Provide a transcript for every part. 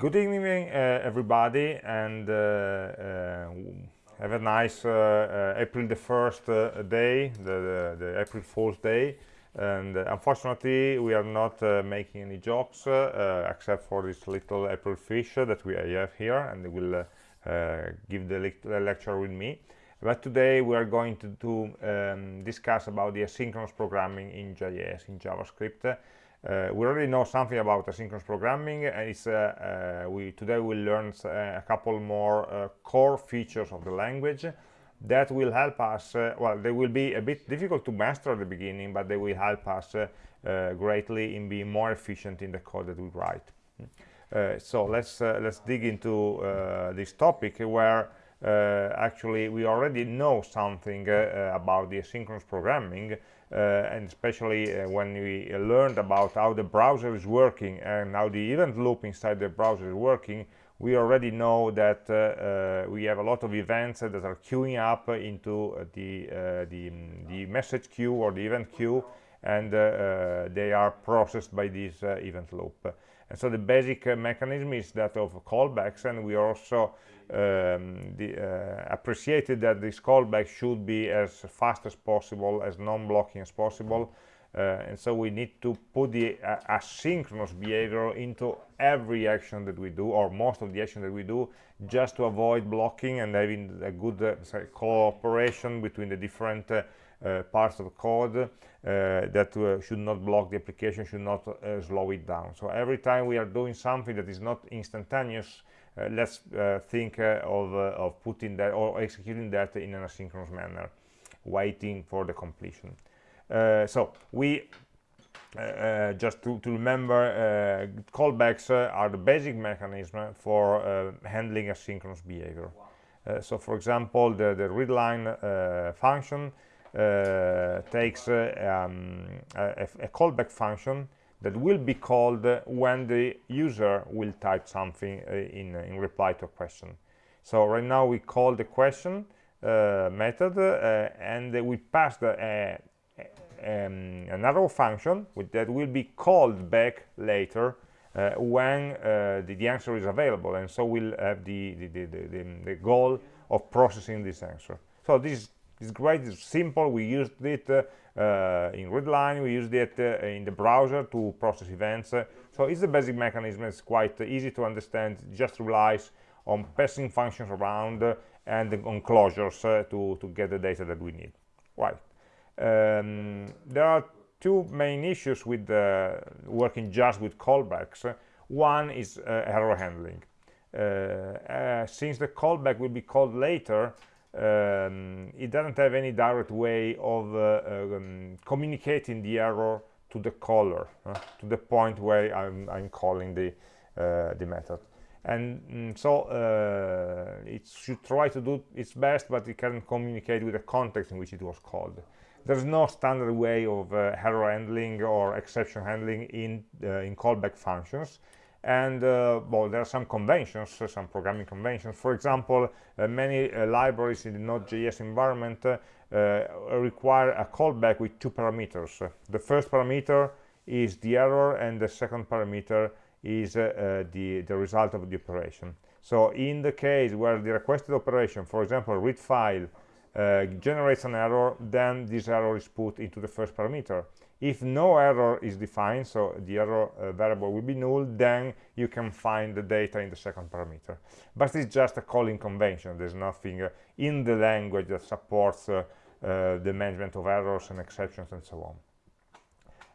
Good evening, uh, everybody, and uh, uh, have a nice April the 1st uh, day, the, the, the, April Fool's Day. And unfortunately, we are not making any jokes except for this little April fish that we have here, and will give the, le the, lecture with me. But today we are going to, to um, discuss about the asynchronous programming in JS, in JavaScript. Uh, we already know something about asynchronous programming. And it's uh, uh, we today we'll learn a couple more core features of the language that will help us well they will be a bit difficult to master at the beginning but they will help us greatly in being more efficient in the code that we write. Uh, so let's uh, let's dig into uh, this topic where actually we already know something about the asynchronous programming. uh, Uh, and especially uh, when we learned about how the browser is working and how the event loop inside the browser is working we already know that uh, uh we have a lot of events that are queuing up into uh, the, the, mm, the message queue or the event queue and they are processed by this event loop and so the basic uh, mechanism is that of callbacks and we also um, the, uh, appreciated that this callback should be as fast as possible as non-blocking as possible. Uh, and so we need to put the asynchronous behavior into every action that we do or most of the action that we do just to avoid blocking and having a good uh, cooperation between the different uh, parts of code uh, that uh, should not block the application should not slow it down. So every time we are doing something that is not instantaneous let's think of, of putting that or executing that in an asynchronous manner waiting for the completion. So we uh, just to, to remember, uh, callbacks uh, are the basic mechanism for handling asynchronous behavior. so, for example, the, the readline function uh, takes uh, um, a, a, callback function that will be called when the user will type something uh, in, in reply to a question. So right now we call the question method and we pass the, um, an arrow function that will be called back later uh, when uh, the, the, answer is available and so we'll have the, the, the, the, goal of processing this answer so this it's great, it's simple. We used it uh, in Readline, we used it uh, in the browser to process events. so it's the basic mechanism. It's quite easy to understand. It just relies on passing functions around and on closures uh, to, to get the data that we need. Right. Um, there are two main issues with uh, working just with callbacks. One is uh, error handling. Uh, since the callback will be called later, um, it doesn't have any direct way of uh, um, communicating the error to the caller uh, to the point where I'm, I'm calling the uh, the method. And mm, so uh, it should try to do its best but it can communicate with the context in which it was called. There's no standard way of uh, error handling or exception handling in uh, in callback functions and uh, well there are some conventions uh, some programming conventions. For example uh, many uh, libraries in the node.js environment uh, uh, require a callback with two parameters. The first parameter is the error and the second parameter is the the result of the operation. So in the case where the requested operation for example read file generates an error then this error is put into the first parameter if no error is defined so the error uh, variable will be null then you can find the data in the second parameter. But it's just a calling convention. There's nothing uh, in the language that supports uh, uh the management of errors and exceptions and so on.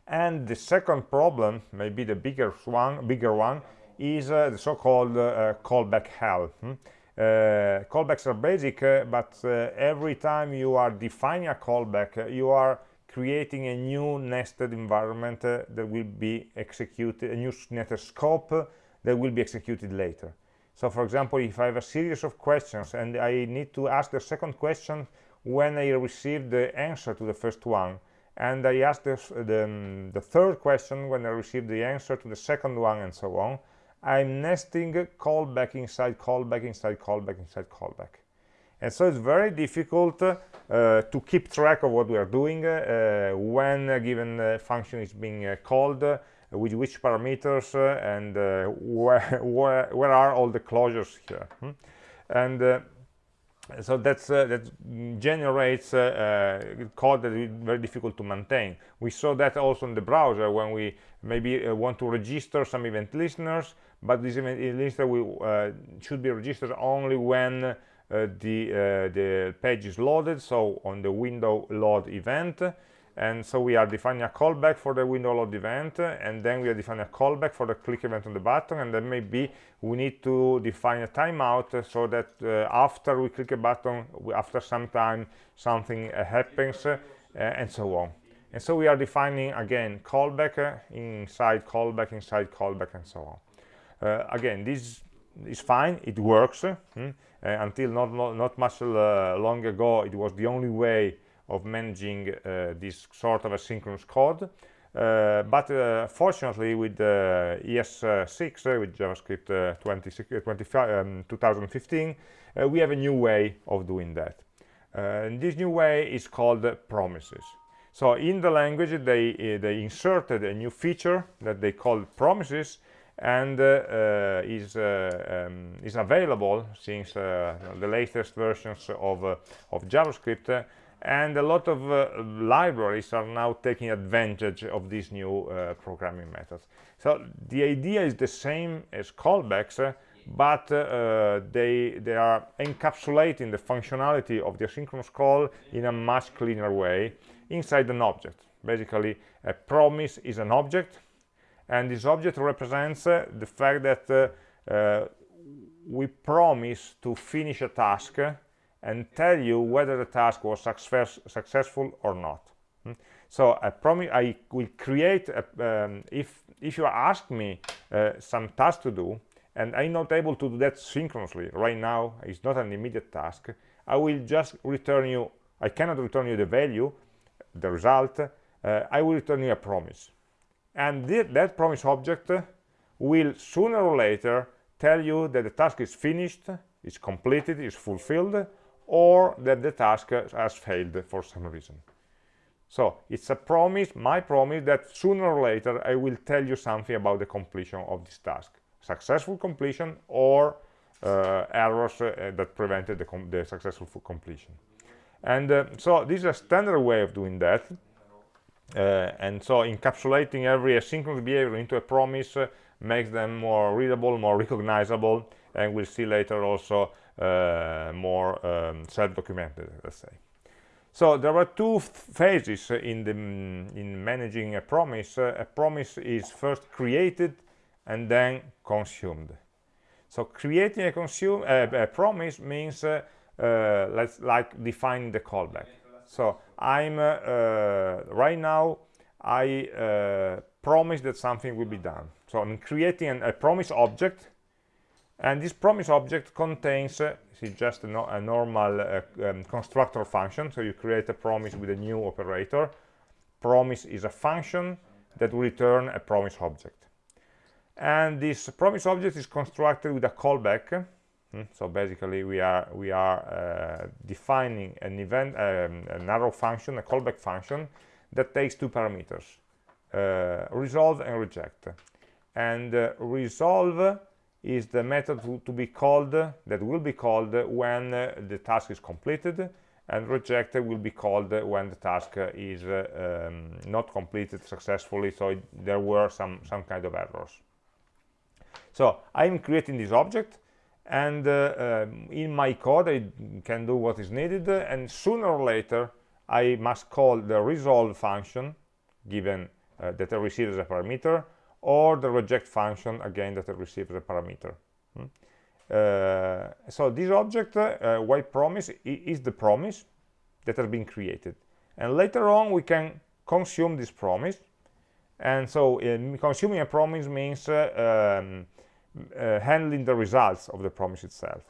And the second problem maybe the bigger one bigger one is uh, the so-called uh, callback hell. Hmm? callbacks are basic but every time you are defining a callback you are creating a new nested environment uh, that will be executed, a new nested scope uh, that will be executed later. So for example, if I have a series of questions and I need to ask the second question when I receive the answer to the first one, and I ask the, the, um, the third question when I receive the answer to the second one, and so on, I'm nesting callback inside callback inside callback inside callback. And so it's very difficult uh, uh, to keep track of what we are doing uh, when a given function is being called with which parameters and where, where, where are all the closures here hmm? and so that's uh, that generates uh, uh, code that is very difficult to maintain we saw that also in the browser when we maybe want to register some event listeners but this event listener will, should be registered only when the the page is loaded so on the window load event. And so we are defining a callback for the window load event and then we are defining a callback for the click event on the button and then maybe we need to define a timeout so that uh, after we click a button after some time something uh, happens uh, and so on. And so we are defining again callback uh, inside callback inside callback and so on. Uh, again this is fine. It works hmm? Until not, not, not much long ago it was the only way of managing uh, this sort of asynchronous code. Uh, but uh, fortunately with ES6 with JavaScript 20, 25, um, 2015 we have a new way of doing that and this new way is called promises so in the language they uh, they inserted a new feature that they call promises and uh, is uh, um, is available since the latest versions of of JavaScript and a lot of uh, libraries are now taking advantage of these new uh, programming methods. So the idea is the same as callbacks uh, but uh, they they are encapsulating the functionality of the asynchronous call in a much cleaner way inside an object. Basically a promise is an object and this object represents uh, the fact that uh, we promise to finish a task and tell you whether the task was success, successful or not. Hmm? So I promise I will create, a, um, if, if you ask me uh, some task to do, and I'm not able to do that synchronously, right now it's not an immediate task, I will just return you, I cannot return you the value, the result, uh, I will return you a promise. And th that promise object will sooner or later tell you that the task is finished, is completed, is fulfilled, or that the task has failed for some reason. So it's a promise, my promise, that sooner or later I will tell you something about the completion of this task. Successful completion or uh, errors uh, that prevented the, the, successful completion. And uh, so this is a standard way of doing that. Uh, and so encapsulating every asynchronous behavior into a promise uh, makes them more readable, more recognizable, and we'll see later also uh, more um, self-documented, let's say. So there are two phases in the in managing a promise. Uh, a promise is first created and then consumed. So creating a consume uh, a promise means uh, let's like defining the callback. So I'm uh, right now I promise that something will be done. So I'm creating an, a promise object and this promise object contains uh, see just a, no, a normal uh, um, constructor function. So you create a promise with a new operator. Promise is a function that will return a promise object. And this promise object is constructed with a callback hmm? so basically we are we are uh, defining an event um, an arrow function a callback function that takes two parameters uh, resolve and reject and uh, resolve is the method to, be called that will be called when the task is completed and reject will be called when the task is uh, um, not completed successfully so it, there were some some kind of errors so i'm creating this object and uh, um, in my code i can do what is needed and sooner or later i must call the resolve function given uh, that i receive as a parameter or the reject function again that receives a parameter. Hmm? uh, so this object uh, white promise is the promise that has been created. And later on we can consume this promise. And so uh, consuming a promise means uh, um, uh, handling the results of the promise itself.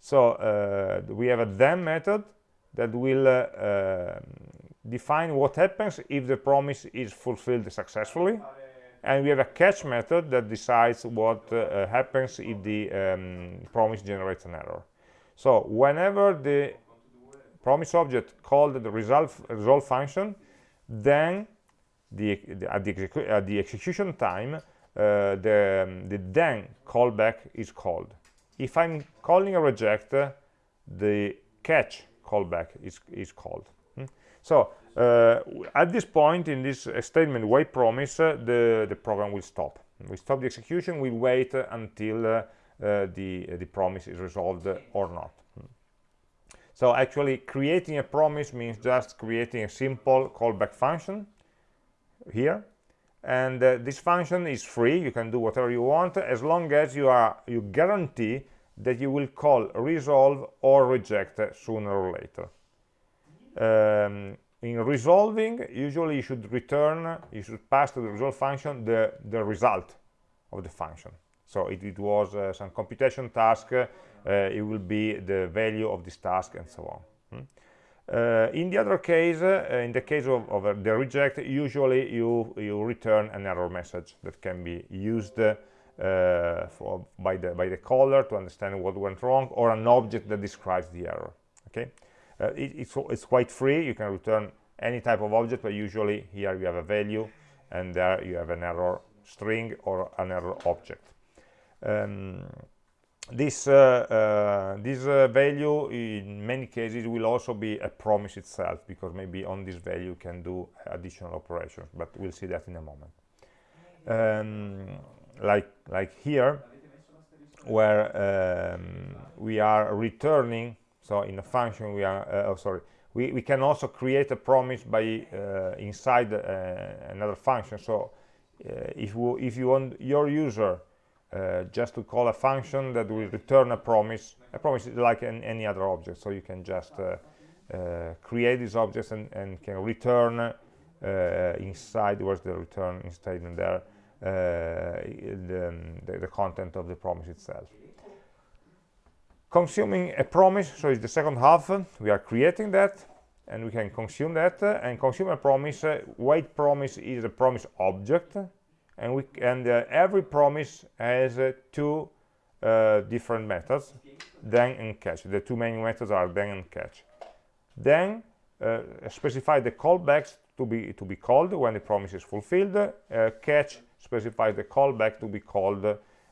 So uh, we have a then method that will define what happens if the promise is fulfilled successfully. And we have a catch method that decides what uh, happens if the um, promise generates an error. So whenever the promise object called the resolve, resolve function then the, the at, the at the execution time, uh, the, um, the then callback is called. If I'm calling a reject, uh, the catch callback is, is called. Hmm? So uh, at this point in this uh, statement wait promise, uh, the, the program will stop. We stop the execution, we wait until uh, the, the promise is resolved or not. Hmm. So actually creating a promise means just creating a simple callback function here and uh, this function is free. You can do whatever you want as long as you are you guarantee that you will call resolve or reject sooner or later. Um, in resolving usually you should return you should pass to the resolve function the the result of the function. So if it was uh, some computation task uh, it will be the value of this task and so on. Hmm? Uh, in the other case, uh, in the case of, of uh, the reject, usually you, you return an error message that can be used for, by, the, by the caller to understand what went wrong, or an object that describes the error. Okay, it, it's, it's quite free. You can return any type of object, but usually here you have a value, and there you have an error string or an error object. Um, this uh, uh, this uh, value in many cases will also be a promise itself because maybe on this value you can do additional operations but we'll see that in a moment. Um, like like here where um, we are returning so in a function we are uh, oh sorry we, we can also create a promise by uh, inside uh, another function. So if, if you want your user uh, just to call a function that will return a promise. A promise is like an, any other object so you can just uh, uh, create these objects and, and can return uh, inside where's the return statement there uh, the, the, the, content of the promise itself. Consuming a promise so it's the second half we are creating that and we can consume that and consume a promise wait promise is a promise object and we and uh, every promise has uh, two uh, different methods then and catch. The two main methods are then and catch. Then uh, specify the callbacks to be to be called when the promise is fulfilled. Uh, catch specifies the callback to be called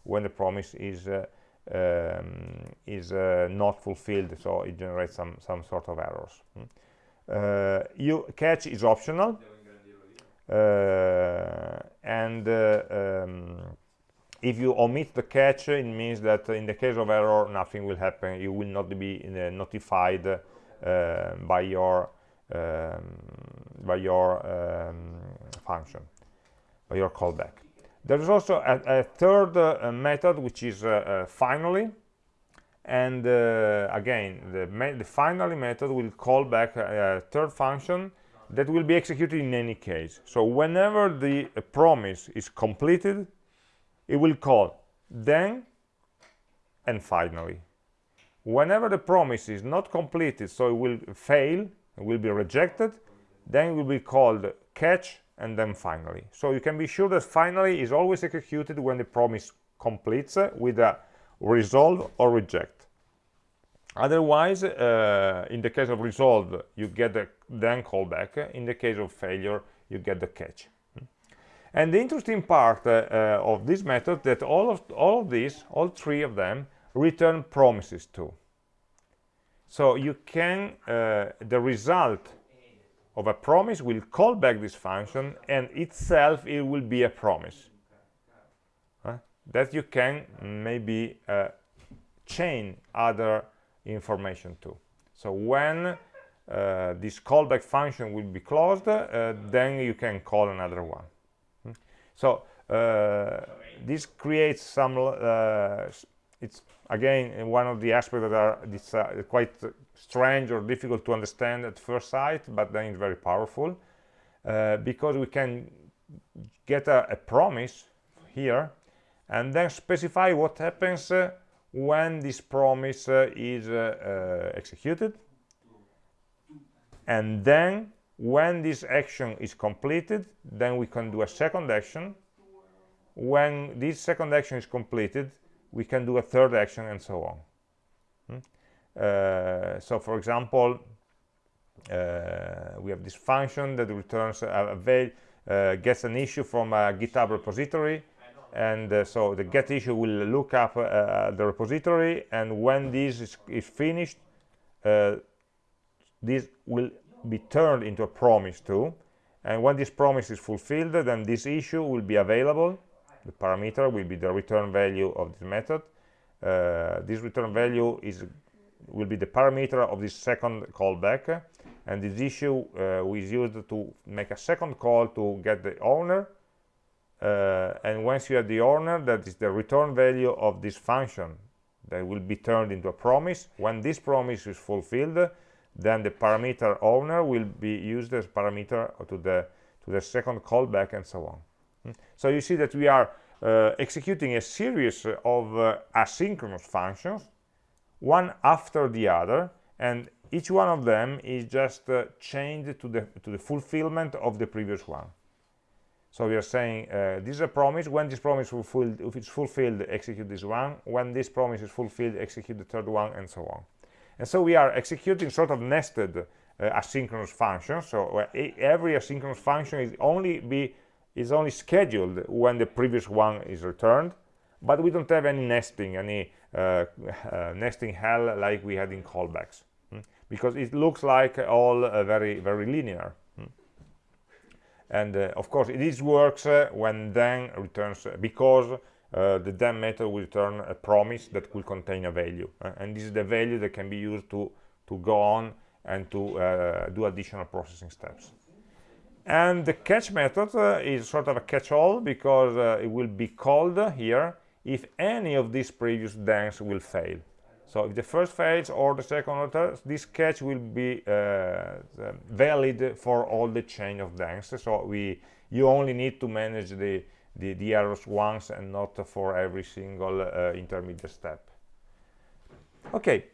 when the promise is uh, um, is not fulfilled. So it generates some some sort of errors. Hmm. you catch is optional. uh, and uh, um, if you omit the catch it means that in the case of error nothing will happen. You will not be uh, notified by your um, by your um, function by your callback. There is also a, a third uh, method which is uh, uh, finally. And again the, the, finally method will call back a third function that will be executed in any case. So whenever the uh, promise is completed it will call then and finally. Whenever the promise is not completed so it will fail it will be rejected then it will be called catch and then finally. So you can be sure that finally is always executed when the promise completes uh, with a resolve or reject otherwise uh, in the case of resolve you get the then callback. In the case of failure you get the catch. And the interesting part uh, uh, of this method that all of all of these all three of them return promises too so you can uh, the result of a promise will call back this function and itself it will be a promise. That you can maybe uh, chain other information to. So when uh, this callback function will be closed, uh, then you can call another one. Hmm? So uh, this creates some, uh, it's again one of the aspects that are uh, quite strange or difficult to understand at first sight, but then it's very powerful uh, because we can get a, a, promise here and then specify what happens when this promise uh, is uh, uh, executed. And then when this action is completed then we can do a second action. When this second action is completed we can do a third action and so on. Hmm? uh, so for example uh, we have this function that returns a, a, uh, gets an issue from a GitHub repository and uh, so the get issue will look up uh, the repository and when this is, is finished uh, this will be turned into a promise too. And when this promise is fulfilled then this issue will be available. The parameter will be the return value of this method. Uh, this return value is will be the parameter of this second callback. And this issue uh, is used to make a second call to get the owner and once you have the owner that is the return value of this function that will be turned into a promise. When this promise is fulfilled then the parameter owner will be used as parameter to the to the second callback and so on. Hmm? so you see that we are uh, executing a series of uh, asynchronous functions one after the other and each one of them is just uh, chained to the to the fulfillment of the previous one so we are saying uh, this is a promise. When this promise is fulfilled if it's fulfilled execute this one. When this promise is fulfilled execute the third one and so on. And so we are executing sort of nested uh, asynchronous functions. So uh, every asynchronous function is only be is only scheduled when the previous one is returned. But we don't have any nesting any uh, uh, nesting hell like we had in callbacks. Hmm? because it looks like all uh, very very linear? And uh, of course it is works uh, when then returns because uh, the then method will return a promise that will contain a value and this is the value that can be used to to go on and to do additional processing steps. And the catch method uh, is sort of a catch-all because uh, it will be called here if any of these previous thens will fail so if the first fails or the second or third this catch will be uh, valid for all the chain of thens so we you only need to manage the the, the errors once and not for every single uh, intermediate step. Okay,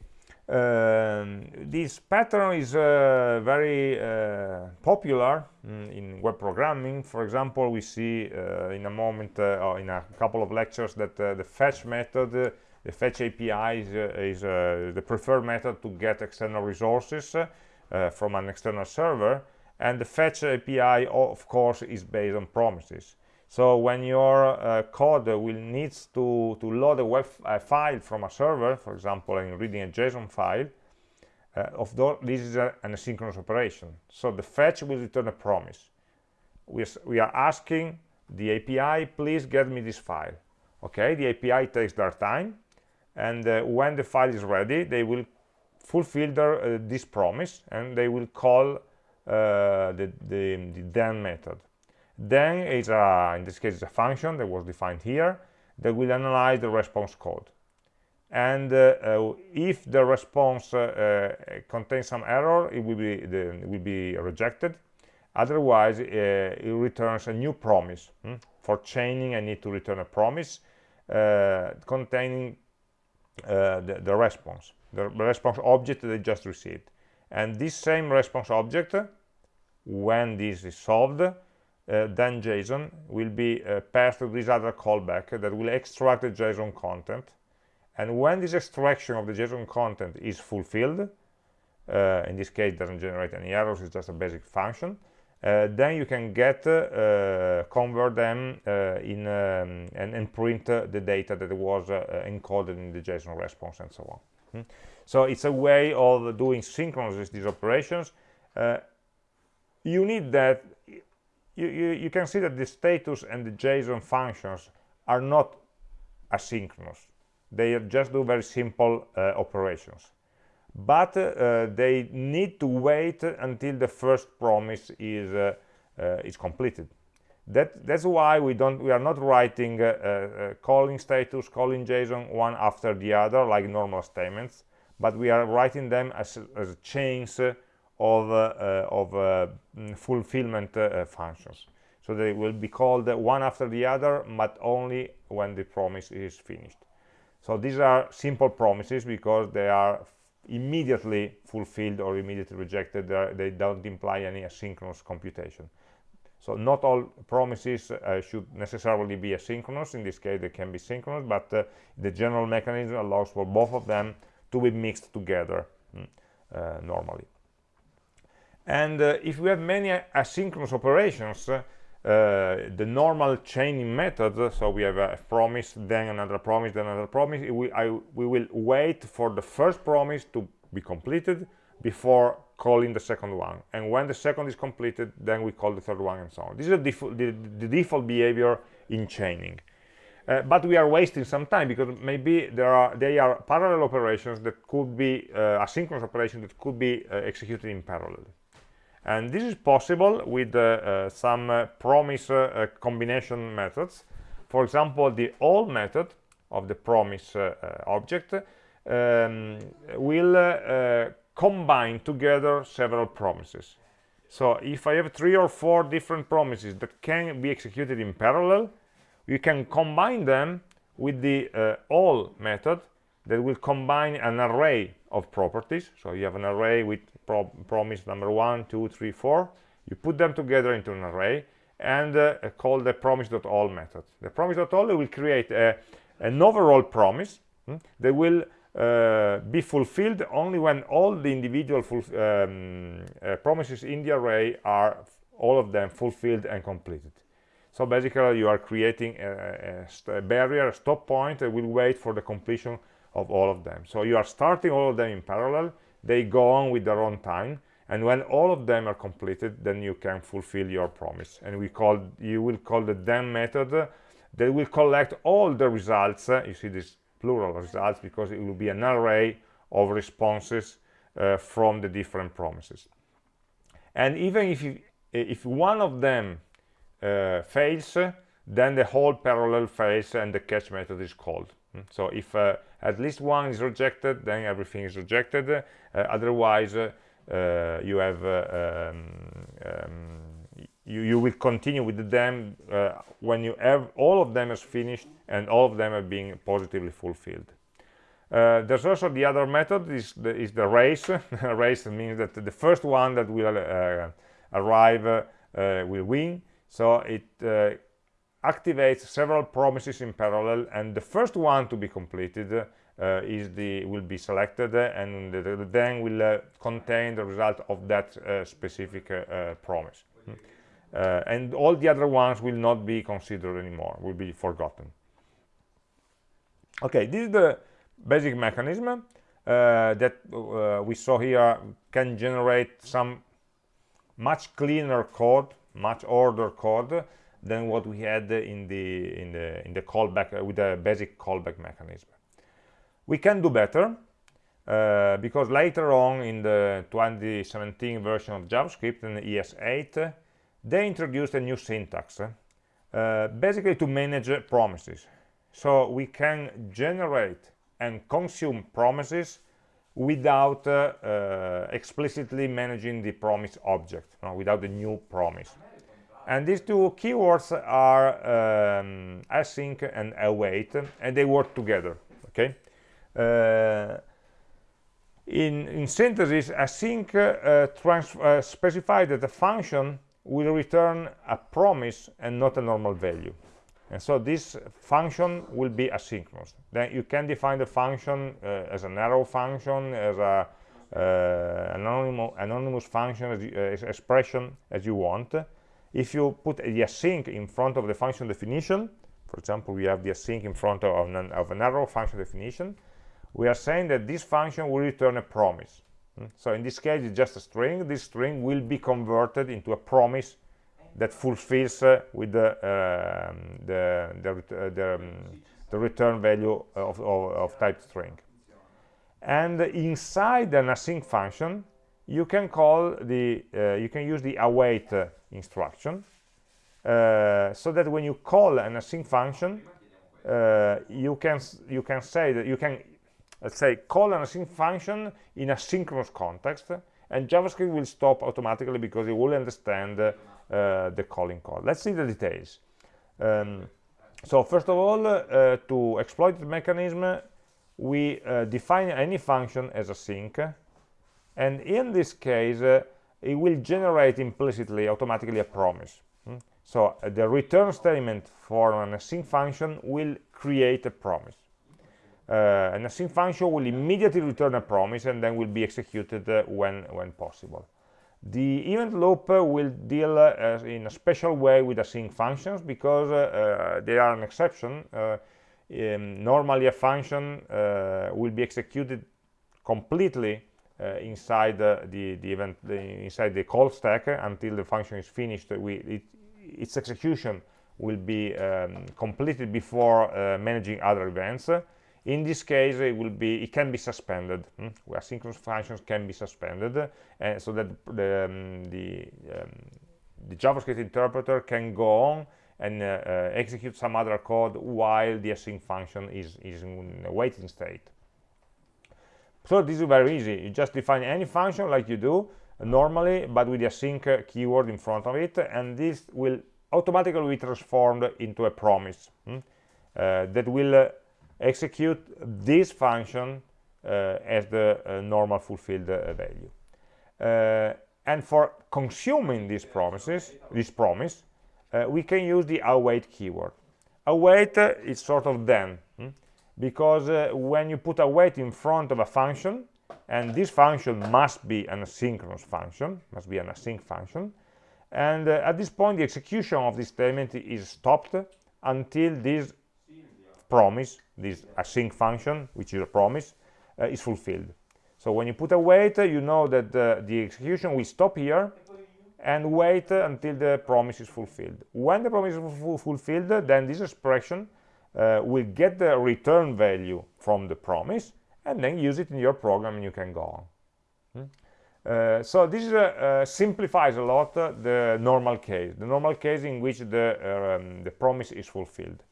um, this pattern is uh, very uh, popular mm, in web programming. For example, we see uh, in a moment uh, or in a couple of lectures that uh, the fetch method, the fetch API is, is the preferred method to get external resources from an external server. And the fetch API, of course, is based on promises. So when your uh, code will needs to, to load a web file from a server, for example, in reading a JSON file, uh, of this is a, an asynchronous operation. So the fetch will return a promise. We, we are asking the API, please get me this file. Okay, the API takes their time, and uh, when the file is ready, they will fulfill their, uh, this promise, and they will call uh, the, the, the then method then is a, in this case, it's a function that was defined here that will analyze the response code. And uh, uh, if the response uh, contains some error, it will be, the, it will be rejected. Otherwise, it returns a new promise. Hmm? For chaining, I need to return a promise containing the, the response, the response object I just received. And this same response object, when this is solved, uh, then JSON will be uh, passed to this other callback that will extract the JSON content. And when this extraction of the JSON content is fulfilled, uh, in this case doesn't generate any errors, it's just a basic function, uh, then you can get, uh, convert them uh, in um, and, and, print the data that was encoded in the JSON response and so on. Hmm? So it's a way of doing synchronous these operations. you need that you, you, you can see that the status and the JSON functions are not asynchronous. They just do very simple uh, operations. But uh, they need to wait until the first promise is, uh, uh is completed. That, that's why we don't we are not writing uh, uh, calling status calling json one after the other like normal statements but we are writing them as, as chains of, uh, of fulfillment functions. So they will be called one after the other, but only when the promise is finished. So these are simple promises because they are immediately fulfilled or immediately rejected. They don't imply any asynchronous computation. So not all promises uh, should necessarily be asynchronous. In this case, they can be synchronous, but uh, the general mechanism allows for both of them to be mixed together mm, uh, normally. And uh, if we have many asynchronous operations, uh, the normal chaining method so we have a promise then another promise then another promise. We, I, we will wait for the first promise to be completed before calling the second one. And when the second is completed then we call the third one and so on. This is the, the default behavior in chaining. Uh, but we are wasting some time because maybe there are they are parallel operations that could be uh, asynchronous operations that could be uh, executed in parallel and this is possible with uh, uh, some uh, promise combination methods. For example the all method of the promise object um, will combine together several promises. So if I have three or four different promises that can be executed in parallel you can combine them with the uh, all method that will combine an array of properties. So you have an array with pro promise number one two three four. You put them together into an array and uh, call the promise.all method. The promise.all will create a, an overall promise hmm, that will uh, be fulfilled only when all the individual um, uh, promises in the array are all of them fulfilled and completed. So basically you are creating a, a, a barrier a stop point that will wait for the completion of all of them. So you are starting all of them in parallel. They go on with their own time. And when all of them are completed then you can fulfill your promise. And we call you will call the then method. That will collect all the results. Uh, you see this plural results because it will be an array of responses uh, from the different promises. And even if you, if one of them uh, fails then the whole parallel fails and the catch method is called? So if uh, at least one is rejected then everything is rejected uh, otherwise uh, you have um, um, you, you will continue with them uh, when you have all of them is finished and all of them are being positively fulfilled. Uh, there's also the other method is the, is the race. race means that the first one that will uh, arrive will win. So it activates several promises in parallel and the first one to be completed uh, is the will be selected and the, the then will uh, contain the result of that uh, specific promise hmm. and all the other ones will not be considered anymore will be forgotten okay this is the basic mechanism uh, that uh, we saw here can generate some much cleaner code much order code than what we had in the in the in the callback uh, with the basic callback mechanism. We can do better uh, because later on in the 2017 version of javascript in es8 they introduced a new syntax uh, basically to manage promises. So we can generate and consume promises without uh, uh, explicitly managing the promise object without the new promise and these two keywords are um, async and await and they work together okay? Uh, in, in synthesis async uh, uh, specifies that the function will return a promise and not a normal value. And so this function will be asynchronous. Then you can define the function uh, as an arrow function as a uh, anonymous, anonymous function as, as expression as you want if you put the async in front of the function definition for example we have the async in front of an, of arrow function definition we are saying that this function will return a promise. Hmm? so in this case it's just a string. This string will be converted into a promise that fulfills uh, with the, um, the, the, uh, the, um, the, return value of, of, of type string. And inside an async function you can call the uh, you can use the await uh, instruction uh, so that when you call an async function uh, you can you can say that you can let's say call an async function in a synchronous context and javascript will stop automatically because it will understand uh, the calling call let's see the details. Um, so first of all uh, to exploit the mechanism we uh, define any function as async and in this case uh, it will generate implicitly automatically a promise hmm? so uh, the return statement for an async function will create a promise uh, an async function will immediately return a promise and then will be executed uh, when when possible The event loop uh, will deal uh, in a special way with async functions because they are an exception. Um, normally a function will be executed completely inside uh, the, the event the, inside the call stack until the function is finished we, it, its execution will be um, completed before uh, managing other events in this case it will be it can be suspended hmm? asynchronous functions can be suspended and so that the um, the, um, the javascript interpreter can go on and uh, uh, execute some other code while the async function is is in a waiting state so this is very easy you just define any function like you do normally but with the async keyword in front of it and this will automatically be transformed into a promise hmm? uh, that will uh, execute this function uh, as the uh, normal fulfilled uh, value uh, and for consuming these promises this promise we can use the await keyword await is sort of then hmm? Because uh, when you put await in front of a function and this function must be an asynchronous function must be an async function and uh, at this point the execution of this statement is stopped until this promise this async function which is a promise uh, is fulfilled. So when you put await you know that the execution will stop here and wait until the promise is fulfilled. When the promise is fulfilled then this expression uh, will get the return value from the promise and then use it in your program and you can go on. Hmm? Uh, so this uh, uh simplifies a lot uh, the normal case, the normal case in which the, um, the promise is fulfilled.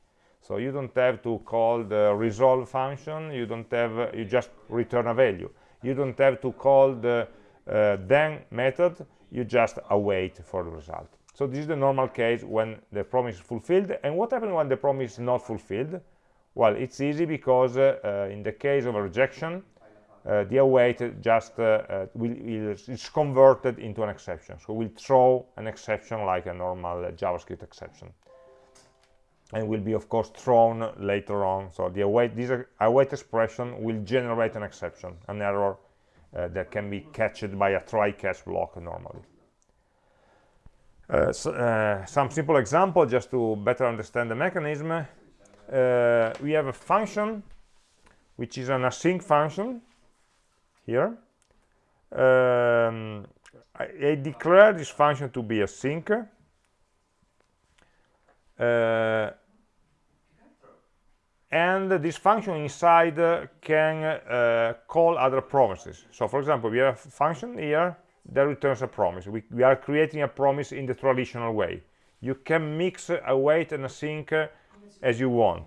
So you don't have to call the resolve function, you don't have, uh, you just return a value. You don't have to call the then method, you just await for the result. So this is the normal case when the promise is fulfilled. And what happens when the promise is not fulfilled? Well, it's easy because uh, in the case of a rejection, uh, the await just uh, uh will, is converted into an exception. So we'll throw an exception like a normal uh, JavaScript exception. And will be, of course, thrown later on. So the await, this await expression will generate an exception, an error uh, that can be catched by a try-catch block normally. Uh, uh, some simple example just to better understand the mechanism. Uh, we have a function which is an async function here. Um, I, I, declare this function to be async. Uh, and this function inside uh, can uh, call other promises. So for example, we have a function here that returns a promise. We, we are creating a promise in the traditional way. You can mix a await and a async as you want,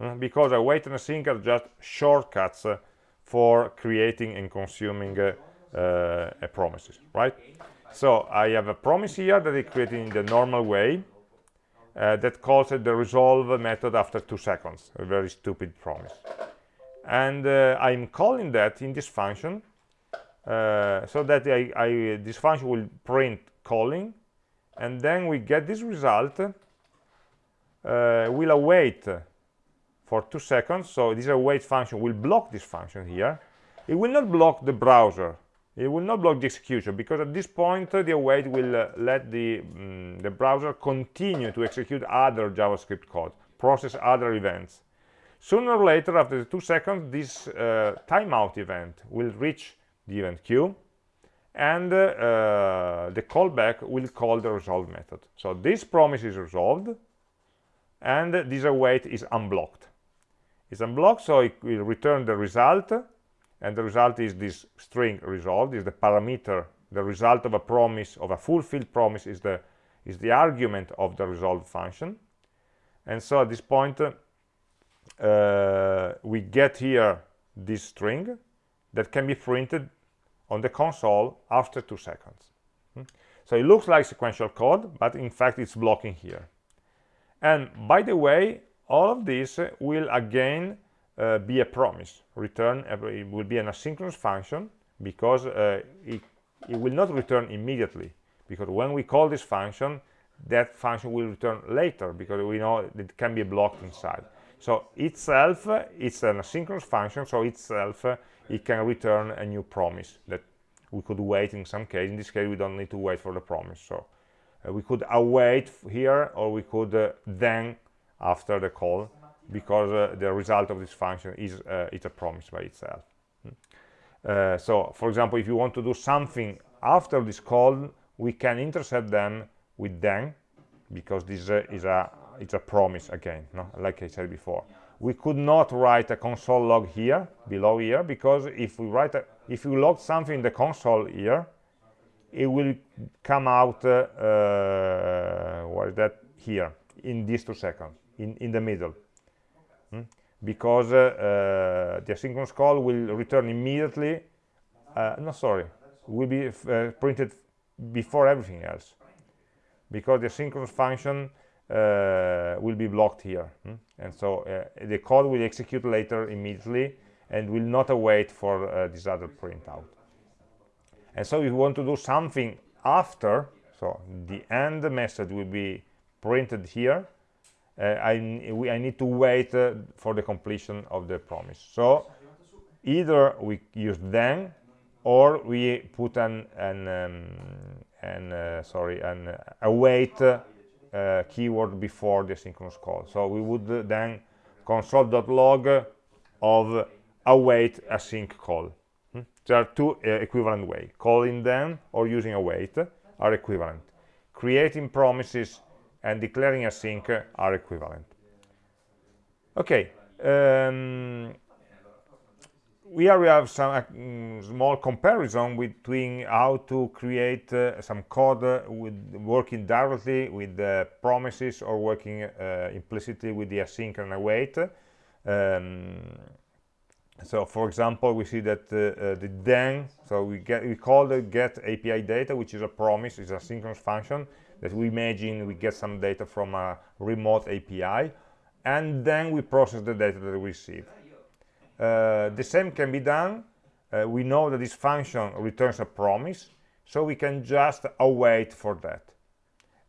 uh, because await and a async are just shortcuts for creating and consuming uh, uh, promises, right? So I have a promise here that is created in the normal way uh, that calls the resolve method after two seconds, a very stupid promise. And uh, I'm calling that in this function uh, so that I, I, this function will print calling and then we get this result. Uh, we'll await for two seconds. So this await function will block this function here. It will not block the browser. It will not block the execution because at this point uh, the await will uh, let the um, the browser continue to execute other javascript code process other events. Sooner or later after the two seconds this uh, timeout event will reach the event queue and uh, the callback will call the resolve method. So this promise is resolved and this await is unblocked. It's unblocked so it will return the result and the result is this string resolved is the parameter. The result of a promise of a fulfilled promise is the is the argument of the resolve function. And so at this point uh, we get here this string that can be printed on the console after two seconds. Hmm? So it looks like sequential code, but in fact it's blocking here. And by the way, all of this will again uh, be a promise. Return, it will be an asynchronous function because uh, it, it will not return immediately. Because when we call this function, that function will return later because we know it can be blocked inside. So itself, it's an asynchronous function, so itself it can return a new promise that we could wait in some case in this case we don't need to wait for the promise so uh, we could await here or we could uh, then after the call because uh, the result of this function is uh, it's a promise by itself hmm. uh, so for example if you want to do something after this call we can intercept them with then because this uh, is a it's a promise again no? like i said before we could not write a console log here below here because if we write a, if you log something in the console here it will come out uh, uh, what is that? Here in these two seconds in in the middle. Hmm? because uh, uh, the asynchronous call will return immediately uh, no sorry will be uh, printed before everything else. Because the asynchronous function uh, will be blocked here. Hmm? and so uh, the code will execute later immediately and will not await for uh, this other printout. And so if you want to do something after so the end method will be printed here uh, I, I need to wait uh, for the completion of the promise. So either we use then or we put an, an, um, an uh, sorry an await uh, keyword before the synchronous call. So we would uh, then console.log of await async call. Hmm? there are two uh, equivalent ways calling them or using await are equivalent. Creating promises and declaring async are equivalent. Okay um, here we have some uh, mm, small comparison between how to create uh, some code uh, with working directly with the promises or working uh, implicitly with the async and await. Um, so, for example, we see that uh, uh, the then, so we get we call the get API data, which is a promise, is a synchronous function that we imagine we get some data from a remote API, and then we process the data that we receive the same can be done uh, we know that this function returns a promise so we can just await for that.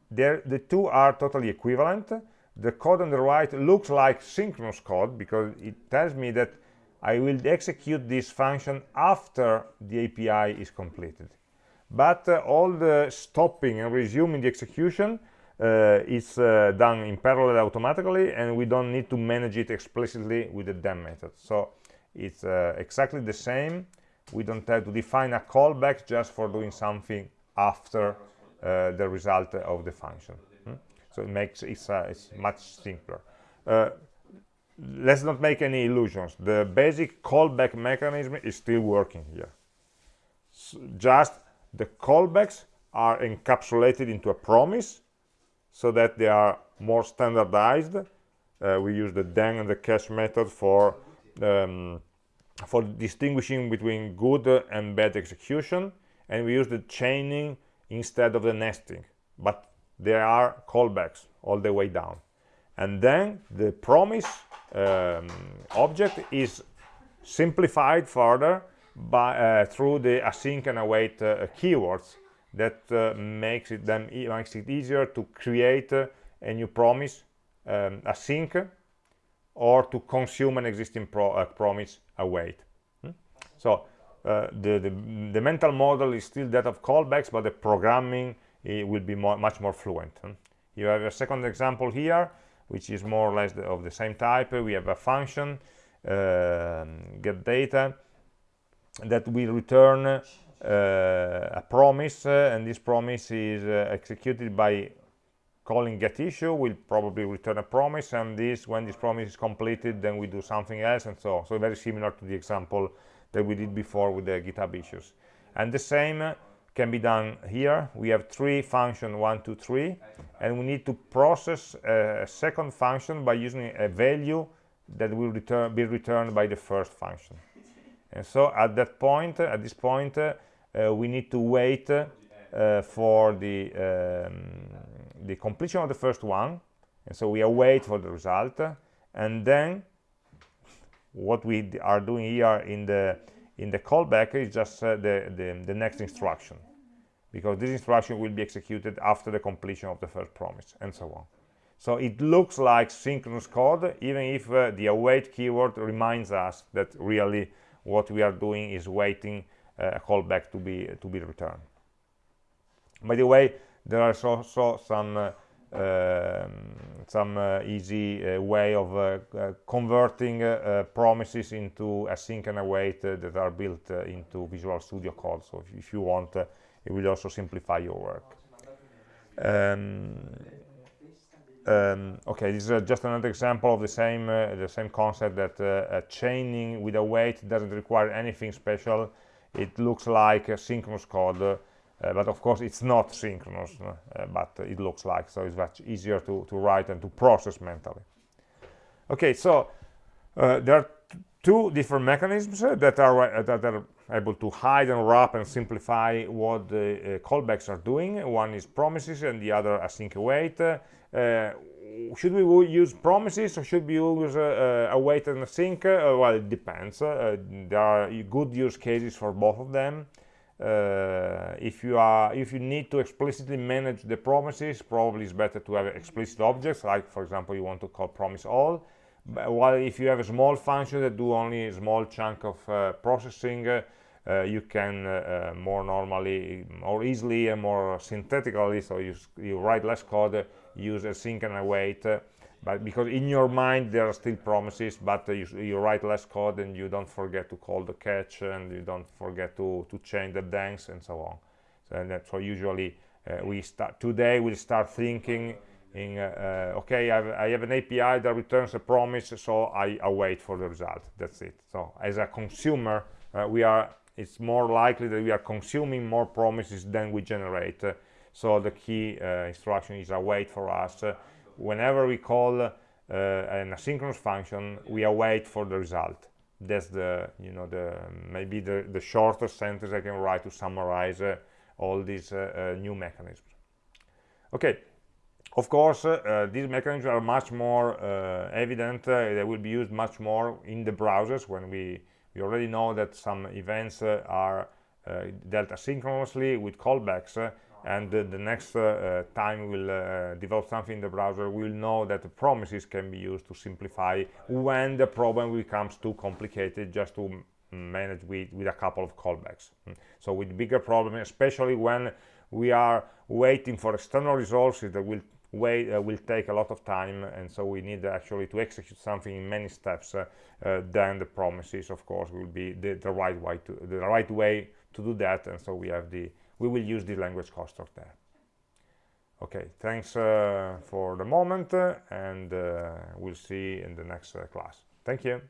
There, the two are totally equivalent. The code on the right looks like synchronous code because it tells me that I will execute this function after the API is completed. But uh, all the stopping and resuming the execution uh, is uh, done in parallel automatically and we don't need to manage it explicitly with the then method. So it's uh, exactly the same. We don't have to define a callback just for doing something after uh, the result of the function. Hmm? so it makes it's, uh, it's much simpler. Uh, let's not make any illusions. The basic callback mechanism is still working here. So just the callbacks are encapsulated into a promise so that they are more standardized. Uh, we use the then and the catch method for um, for distinguishing between good and bad execution and we use the chaining instead of the nesting. But there are callbacks all the way down. And then the promise um, object is simplified further by uh, through the async and await uh, keywords that uh, makes it then makes it easier to create a new promise um, async or to consume an existing pro uh, promise await hmm? so uh, the, the, the mental model is still that of callbacks but the programming will be more, much more fluent hmm? you have a second example here which is more or less the, of the same type we have a function uh, get data that will return uh, a promise uh, and this promise is uh, executed by calling get issue will probably return a promise and this when this promise is completed then we do something else and so on so very similar to the example that we did before with the github issues. And the same can be done here. We have three function one two three and we need to process a second function by using a value that will return be returned by the first function. And so at that point at this point uh, we need to wait uh, for the um, the completion of the first one and so we await for the result. And then what we are doing here in the in the callback is just uh, the, the, the next instruction. Because this instruction will be executed after the completion of the first promise and so on. So it looks like synchronous code even if uh, the await keyword reminds us that really what we are doing is waiting a callback to be to be returned. By the way there are also some uh, um, some uh, easy uh, way of uh, uh, converting uh, promises into async and await that are built into Visual Studio Code. So if, if you want, it will also simplify your work. Um, um, okay, this is just another example of the same the same concept that chaining with await doesn't require anything special. It looks like a synchronous code but of course it's not synchronous uh, but it looks like so it's much easier to, to write and to process mentally okay so uh, there are two different mechanisms that are that are able to hide and wrap and simplify what the callbacks are doing one is promises and the other async await should we use promises or should we use uh, uh, await and async? Uh, well, it depends. there are good use cases for both of them. Uh, if you are if you need to explicitly manage the promises probably it's better to have explicit objects like for example you want to call promise all. But while if you have a small function that do only a small chunk of uh, processing uh, uh you can uh, uh, more normally more easily and more synthetically so you, you write less code use async and await but because in your mind there are still promises but uh, you, you, write less code and you don't forget to call the catch and you don't forget to to change the danks and so on. So and that's why usually uh, we start today we'll start thinking in uh, uh okay I have, I have, an API that returns a promise so I await for the result. That's it. So as a consumer uh, we are it's more likely that we are consuming more promises than we generate. So the key instruction is await for us whenever we call uh, an asynchronous function we await for the result. That's the you know the maybe the the shortest sentence i can write to summarize uh, all these uh, uh new mechanisms. Okay. Of course uh, these mechanisms are much more uh, evident they will be used much more in the browsers when we we already know that some events are dealt asynchronously with callbacks and the, next uh, uh, time we'll uh, develop something in the browser we'll know that the promises can be used to simplify when the problem becomes too complicated just to manage with, with a couple of callbacks mm. so with bigger problems especially when we are waiting for external resources that will wait uh, will take a lot of time and so we need actually to execute something in many steps uh, uh, then the promises of course will be the, the right way to the right way to do that and so we have the we will use the language construct there. Okay, thanks uh, for the moment uh, and uh, we'll see in the next class. Thank you.